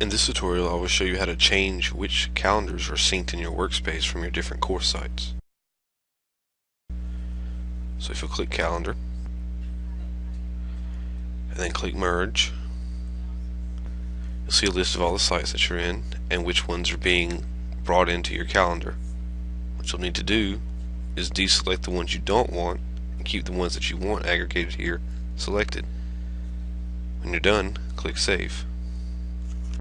In this tutorial I will show you how to change which calendars are synced in your workspace from your different course sites. So if you click calendar and then click merge you'll see a list of all the sites that you're in and which ones are being brought into your calendar. What you'll need to do is deselect the ones you don't want and keep the ones that you want aggregated here selected. When you're done, click Save.